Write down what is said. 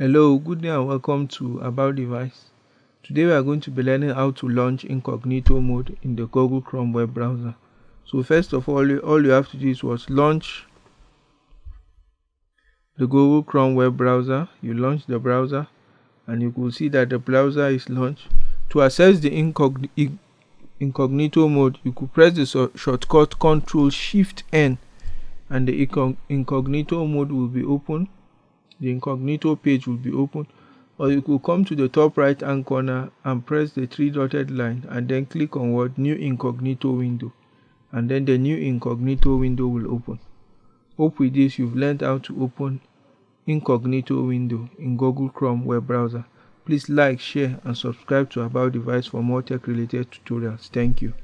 Hello, good day and welcome to About Device. Today we are going to be learning how to launch incognito mode in the Google Chrome web browser. So first of all, all you have to do is was launch the Google Chrome web browser. You launch the browser and you will see that the browser is launched. To access the incognito mode, you could press the shortcut Ctrl Shift N and the incognito mode will be open the incognito page will be open or you could come to the top right hand corner and press the three dotted line and then click on what new incognito window and then the new incognito window will open. Hope with this you've learned how to open incognito window in google chrome web browser. Please like share and subscribe to about device for more tech related tutorials. Thank you